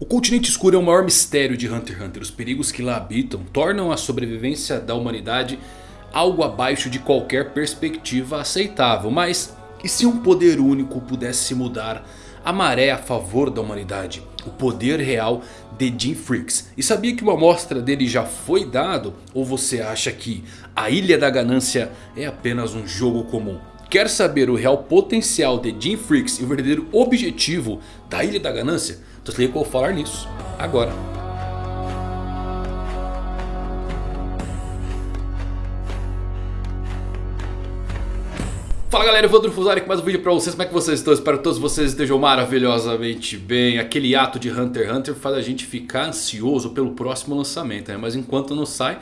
O continente escuro é o maior mistério de Hunter x Hunter. Os perigos que lá habitam tornam a sobrevivência da humanidade algo abaixo de qualquer perspectiva aceitável. Mas e se um poder único pudesse mudar a maré a favor da humanidade? O poder real de Jim Freaks. E sabia que uma amostra dele já foi dado? Ou você acha que a Ilha da Ganância é apenas um jogo comum? Quer saber o real potencial de Jim Freaks e o verdadeiro objetivo da Ilha da Ganância? Então se liga que eu vou falar nisso agora. Fala galera, vou Fusari com mais um vídeo pra vocês, como é que vocês estão? Espero que todos vocês estejam maravilhosamente bem Aquele ato de Hunter x Hunter faz a gente ficar ansioso pelo próximo lançamento né? Mas enquanto não sai,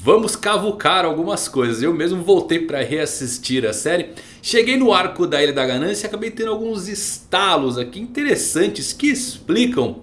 vamos cavucar algumas coisas Eu mesmo voltei pra reassistir a série Cheguei no arco da Ilha da Ganância e acabei tendo alguns estalos aqui interessantes que explicam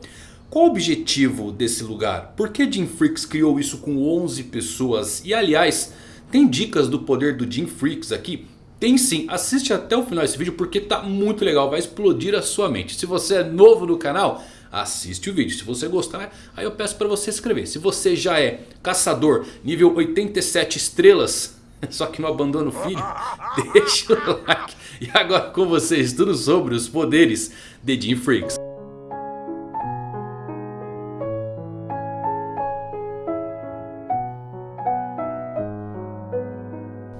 qual o objetivo desse lugar? Por que Jim Freaks criou isso com 11 pessoas? E aliás, tem dicas do poder do Jim Freaks aqui? Tem sim, assiste até o final desse vídeo porque tá muito legal, vai explodir a sua mente. Se você é novo no canal, assiste o vídeo. Se você gostar, aí eu peço para você se inscrever. Se você já é caçador nível 87 estrelas, só que não abandona o filho, deixa o like. E agora com vocês tudo sobre os poderes de Jim Freaks.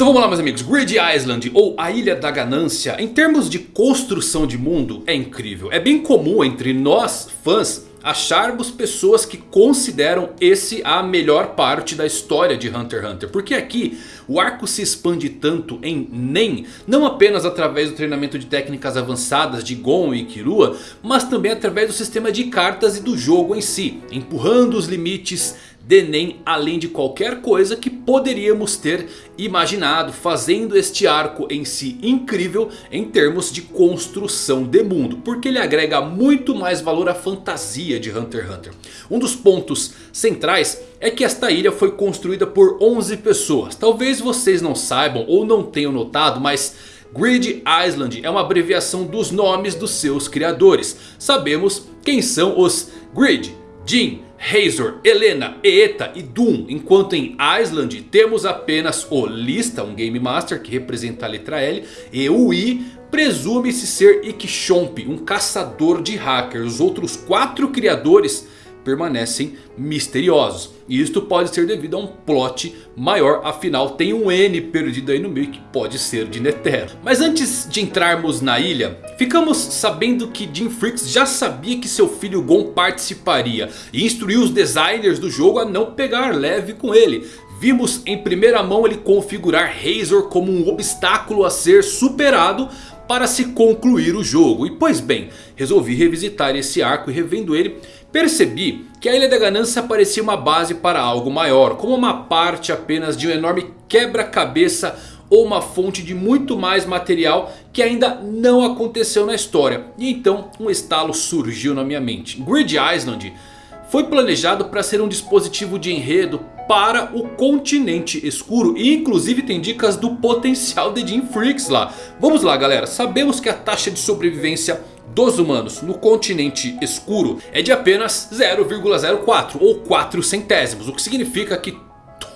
Então vamos lá meus amigos, Grid Island ou a Ilha da Ganância em termos de construção de mundo é incrível. É bem comum entre nós fãs acharmos pessoas que consideram esse a melhor parte da história de Hunter x Hunter. Porque aqui o arco se expande tanto em Nen, não apenas através do treinamento de técnicas avançadas de Gon e Killua, mas também através do sistema de cartas e do jogo em si, empurrando os limites de Nen além de qualquer coisa que poderíamos ter imaginado. Fazendo este arco em si incrível em termos de construção de mundo. Porque ele agrega muito mais valor à fantasia de Hunter x Hunter. Um dos pontos centrais é que esta ilha foi construída por 11 pessoas. Talvez vocês não saibam ou não tenham notado mas... Grid Island é uma abreviação dos nomes dos seus criadores. Sabemos quem são os Grid, Jin, Razor, Helena, Eeta e Doom. Enquanto em Island temos apenas o Lista, um Game Master que representa a letra L. E o I presume-se ser Ikishomp, um caçador de hackers. Os outros quatro criadores permanecem misteriosos. E isto pode ser devido a um plot maior, afinal tem um N perdido aí no meio que pode ser de Netero. Mas antes de entrarmos na ilha, ficamos sabendo que Jim Freaks já sabia que seu filho Gon participaria. E instruiu os designers do jogo a não pegar leve com ele. Vimos em primeira mão ele configurar Razor como um obstáculo a ser superado para se concluir o jogo. E pois bem, resolvi revisitar esse arco e revendo ele Percebi que a Ilha da Ganância parecia uma base para algo maior. Como uma parte apenas de um enorme quebra-cabeça ou uma fonte de muito mais material que ainda não aconteceu na história. E então um estalo surgiu na minha mente. Grid Island foi planejado para ser um dispositivo de enredo para o continente escuro. E inclusive tem dicas do potencial de Jim Freaks lá. Vamos lá galera, sabemos que a taxa de sobrevivência dos humanos no continente escuro é de apenas 0,04 ou 4 centésimos. O que significa que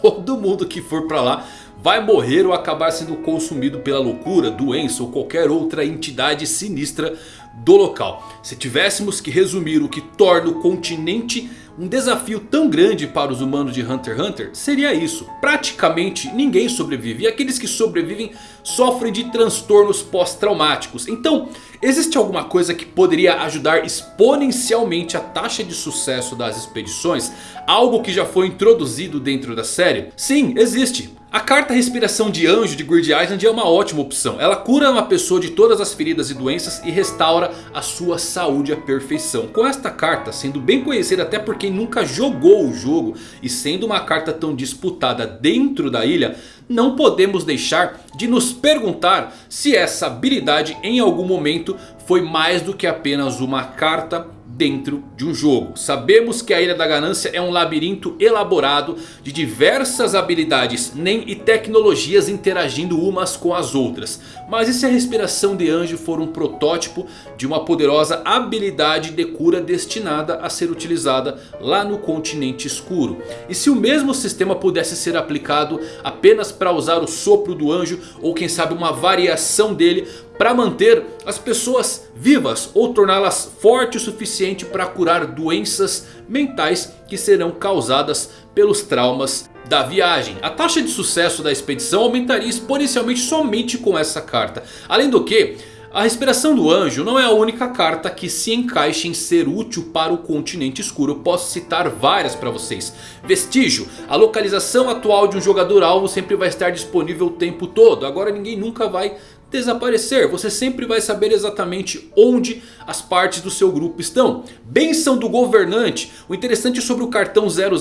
todo mundo que for pra lá vai morrer ou acabar sendo consumido pela loucura, doença ou qualquer outra entidade sinistra do local. Se tivéssemos que resumir o que torna o continente um desafio tão grande para os humanos de Hunter x Hunter seria isso. Praticamente ninguém sobrevive e aqueles que sobrevivem sofrem de transtornos pós-traumáticos. Então existe alguma coisa que poderia ajudar exponencialmente a taxa de sucesso das expedições? Algo que já foi introduzido dentro da série? Sim, existe. A carta Respiração de Anjo de Grid Island é uma ótima opção. Ela cura uma pessoa de todas as feridas e doenças e restaura a sua saúde à perfeição. Com esta carta sendo bem conhecida até por quem nunca jogou o jogo e sendo uma carta tão disputada dentro da ilha, não podemos deixar de nos perguntar se essa habilidade em algum momento foi mais do que apenas uma carta dentro de um jogo. Sabemos que a Ilha da Ganância é um labirinto elaborado de diversas habilidades NEM e tecnologias interagindo umas com as outras. Mas e se a respiração de anjo for um protótipo de uma poderosa habilidade de cura destinada a ser utilizada lá no continente escuro? E se o mesmo sistema pudesse ser aplicado apenas para usar o sopro do anjo ou quem sabe uma variação dele para manter as pessoas vivas ou torná-las fortes o suficiente para curar doenças mentais que serão causadas pelos traumas da viagem. A taxa de sucesso da expedição aumentaria exponencialmente somente com essa carta. Além do que... A respiração do anjo não é a única carta que se encaixa em ser útil para o continente escuro. Eu posso citar várias para vocês. Vestígio. A localização atual de um jogador alvo sempre vai estar disponível o tempo todo. Agora ninguém nunca vai desaparecer. Você sempre vai saber exatamente onde as partes do seu grupo estão. Benção do governante. O interessante sobre o cartão 000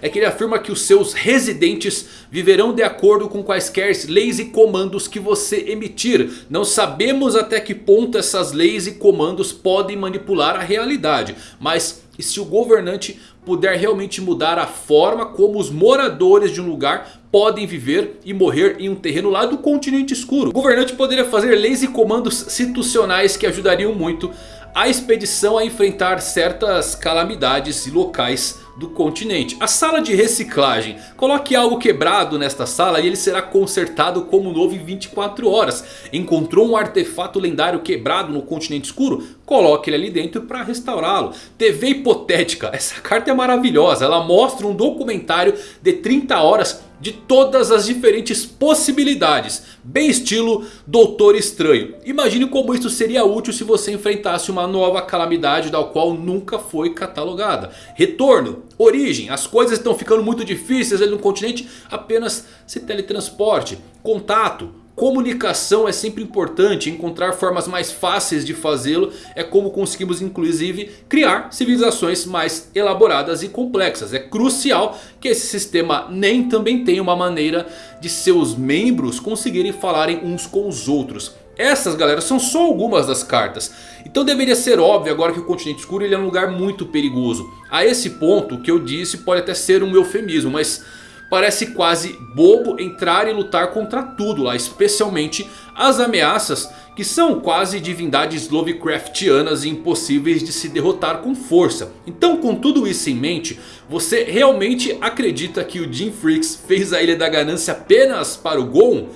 é que ele afirma que os seus residentes viverão de acordo com quaisquer leis e comandos que você emitir. Não sabemos até que ponto essas leis e comandos podem manipular a realidade. Mas se o governante puder realmente mudar a forma como os moradores de um lugar podem viver e morrer em um terreno lá do continente escuro. O governante poderia fazer leis e comandos situacionais que ajudariam muito a expedição a enfrentar certas calamidades e locais do continente. A sala de reciclagem. Coloque algo quebrado nesta sala e ele será consertado como novo em 24 horas. Encontrou um artefato lendário quebrado no continente escuro? Coloque ele ali dentro para restaurá-lo. TV hipotética. Essa carta é maravilhosa. Ela mostra um documentário de 30 horas de todas as diferentes possibilidades. Bem estilo Doutor Estranho. Imagine como isso seria útil se você enfrentasse uma nova calamidade da qual nunca foi catalogada. Retorno, origem, as coisas estão ficando muito difíceis ali no continente, apenas se teletransporte. Contato, Comunicação é sempre importante, encontrar formas mais fáceis de fazê-lo é como conseguimos inclusive criar civilizações mais elaboradas e complexas. É crucial que esse sistema nem também tenha uma maneira de seus membros conseguirem falarem uns com os outros. Essas galera são só algumas das cartas. Então deveria ser óbvio agora que o continente escuro ele é um lugar muito perigoso. A esse ponto o que eu disse pode até ser um eufemismo, mas... Parece quase bobo entrar e lutar contra tudo lá, especialmente as ameaças que são quase divindades Lovecraftianas e impossíveis de se derrotar com força. Então com tudo isso em mente, você realmente acredita que o Jim Freaks fez a Ilha da Ganância apenas para o Gon?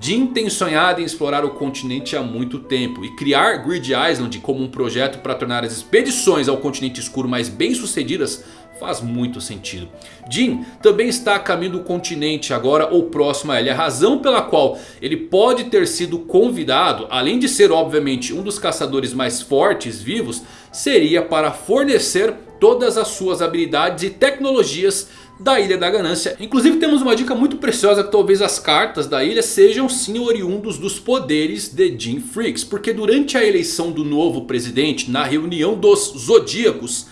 Jim tem sonhado em explorar o continente há muito tempo e criar Grid Island como um projeto para tornar as expedições ao continente escuro mais bem sucedidas faz muito sentido. Jin também está a caminho do continente agora ou próximo a ele. A razão pela qual ele pode ter sido convidado, além de ser obviamente um dos caçadores mais fortes vivos, seria para fornecer todas as suas habilidades e tecnologias da Ilha da Ganância. Inclusive temos uma dica muito preciosa que talvez as cartas da ilha sejam sim oriundos dos poderes de Jim Freaks. Porque durante a eleição do novo presidente, na reunião dos Zodíacos,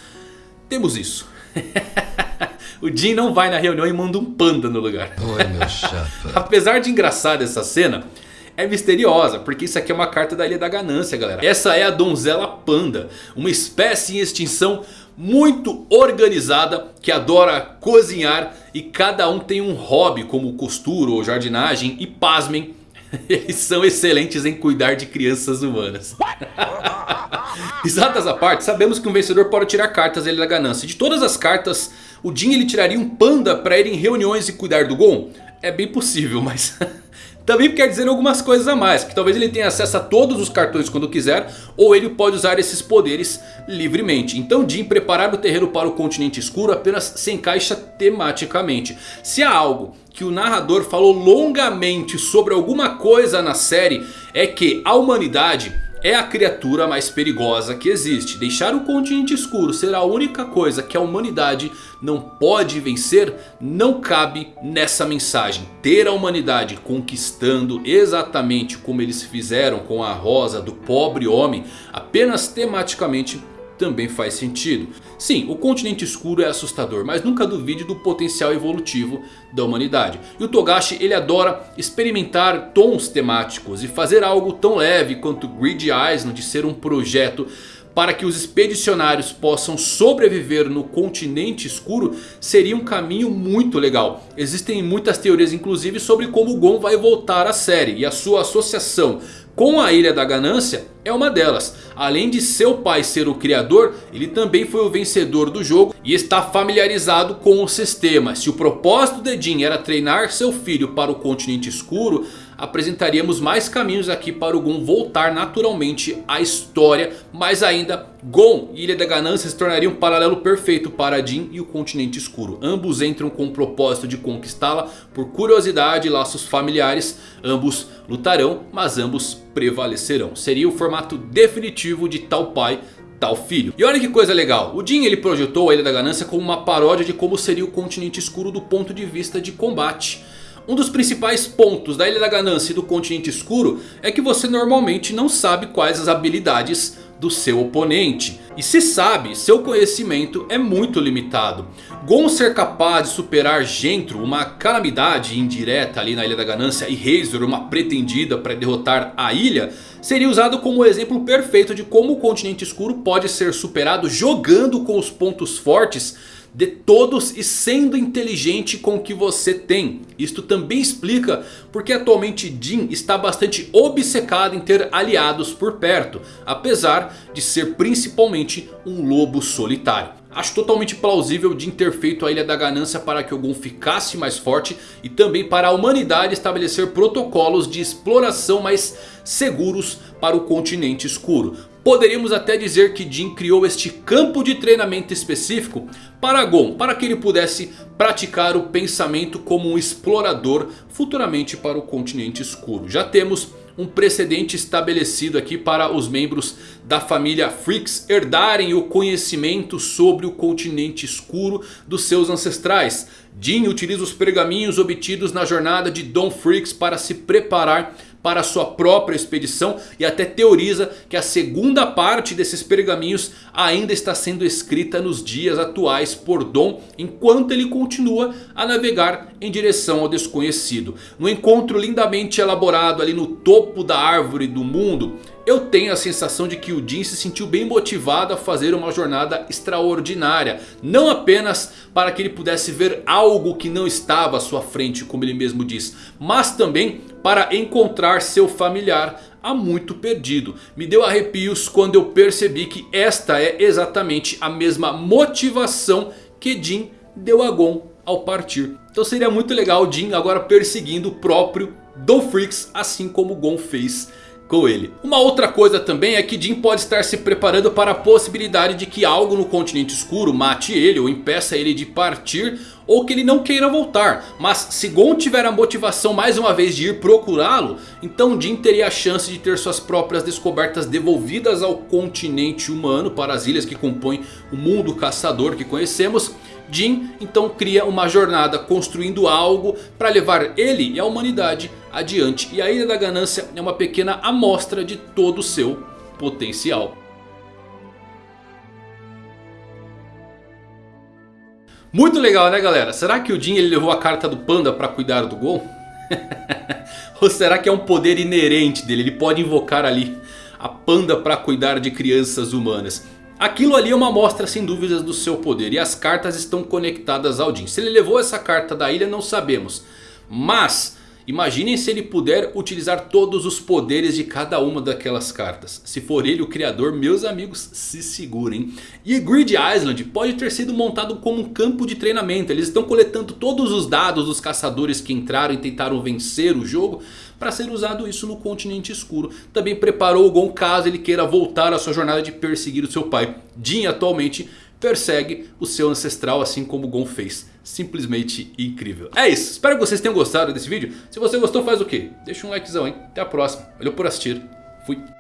temos isso. o Jim não vai na reunião e manda um panda no lugar. Oi, meu chapa. Apesar de engraçada essa cena, é misteriosa, porque isso aqui é uma carta da Ilha da Ganância, galera. Essa é a Donzela Panda, uma espécie em extinção muito organizada que adora cozinhar e cada um tem um hobby como costura ou jardinagem e pasmem, eles são excelentes em cuidar de crianças humanas. Risadas à parte, sabemos que um vencedor pode tirar cartas ele da ganância. De todas as cartas, o Jin ele tiraria um panda para ir em reuniões e cuidar do Gon? É bem possível, mas... Também quer dizer algumas coisas a mais. Que talvez ele tenha acesso a todos os cartões quando quiser. Ou ele pode usar esses poderes livremente. Então Jin preparar o terreno para o continente escuro apenas se encaixa tematicamente. Se há algo que o narrador falou longamente sobre alguma coisa na série. É que a humanidade é a criatura mais perigosa que existe. Deixar o continente escuro ser a única coisa que a humanidade não pode vencer não cabe nessa mensagem. Ter a humanidade conquistando exatamente como eles fizeram com a rosa do pobre homem apenas tematicamente também faz sentido. Sim, o continente escuro é assustador, mas nunca duvide do potencial evolutivo da humanidade. E o Togashi ele adora experimentar tons temáticos e fazer algo tão leve quanto Grid Island ser um projeto para que os expedicionários possam sobreviver no continente escuro seria um caminho muito legal. Existem muitas teorias inclusive sobre como Gon vai voltar à série e a sua associação com a Ilha da Ganância é uma delas. Além de seu pai ser o criador, ele também foi o vencedor do jogo e está familiarizado com o sistema. Se o propósito de Jin era treinar seu filho para o continente escuro, apresentaríamos mais caminhos aqui para o Gon voltar naturalmente à história. Mas ainda, Gon e Ilha da Ganância se tornariam um paralelo perfeito para Jin e o continente escuro. Ambos entram com o propósito de conquistá-la por curiosidade e laços familiares. Ambos lutarão, mas ambos prevalecerão. Seria o formato definitivo de tal pai tal filho. E olha que coisa legal, o Jin ele projetou a Ilha da Ganância como uma paródia de como seria o continente escuro do ponto de vista de combate. Um dos principais pontos da Ilha da Ganância e do Continente Escuro é que você normalmente não sabe quais as habilidades do seu oponente. E se sabe, seu conhecimento é muito limitado. Gon ser capaz de superar Gentro, uma calamidade indireta ali na Ilha da Ganância, e Razor, uma pretendida para derrotar a ilha, seria usado como exemplo perfeito de como o Continente Escuro pode ser superado jogando com os pontos fortes de todos e sendo inteligente com o que você tem. Isto também explica porque atualmente Jin está bastante obcecado em ter aliados por perto. Apesar de ser principalmente um lobo solitário. Acho totalmente plausível Jin ter feito a Ilha da Ganância para que o Gon ficasse mais forte. E também para a humanidade estabelecer protocolos de exploração mais seguros para o continente escuro. Poderíamos até dizer que Jin criou este campo de treinamento específico para Gon. Para que ele pudesse praticar o pensamento como um explorador futuramente para o continente escuro. Já temos um precedente estabelecido aqui para os membros da família Freaks herdarem o conhecimento sobre o continente escuro dos seus ancestrais. Jin utiliza os pergaminhos obtidos na jornada de Don Freaks para se preparar para sua própria expedição e até teoriza que a segunda parte desses pergaminhos ainda está sendo escrita nos dias atuais por Dom enquanto ele continua a navegar em direção ao desconhecido. No encontro lindamente elaborado ali no topo da árvore do mundo, eu tenho a sensação de que o Jin se sentiu bem motivado a fazer uma jornada extraordinária. Não apenas para que ele pudesse ver algo que não estava à sua frente, como ele mesmo diz. Mas também para encontrar seu familiar há muito perdido. Me deu arrepios quando eu percebi que esta é exatamente a mesma motivação que Jin deu a Gon ao partir. Então seria muito legal Jin agora perseguindo o próprio Do Freaks assim como Gon fez Uma outra coisa também é que Jin pode estar se preparando para a possibilidade de que algo no continente escuro mate ele ou impeça ele de partir ou que ele não queira voltar. Mas se Gon tiver a motivação mais uma vez de ir procurá-lo, então Jin teria a chance de ter suas próprias descobertas devolvidas ao continente humano para as ilhas que compõem o mundo caçador que conhecemos. Jin então cria uma jornada construindo algo para levar ele e a humanidade adiante. E a Ilha da Ganância é uma pequena amostra de todo o seu potencial. Muito legal né galera? Será que o Jin ele levou a carta do panda para cuidar do Gon? Ou será que é um poder inerente dele? Ele pode invocar ali a panda para cuidar de crianças humanas. Aquilo ali é uma amostra sem dúvidas do seu poder. E as cartas estão conectadas ao Jin. Se ele levou essa carta da ilha não sabemos. Mas imaginem se ele puder utilizar todos os poderes de cada uma daquelas cartas. Se for ele o criador, meus amigos, se segurem. E Grid Island pode ter sido montado como um campo de treinamento. Eles estão coletando todos os dados dos caçadores que entraram e tentaram vencer o jogo para ser usado isso no continente escuro. Também preparou o Gon caso ele queira voltar à sua jornada de perseguir o seu pai. Jin atualmente persegue o seu ancestral assim como Gon fez. Simplesmente incrível. É isso, espero que vocês tenham gostado desse vídeo. Se você gostou faz o quê? Deixa um likezão hein. Até a próxima. Valeu por assistir. Fui.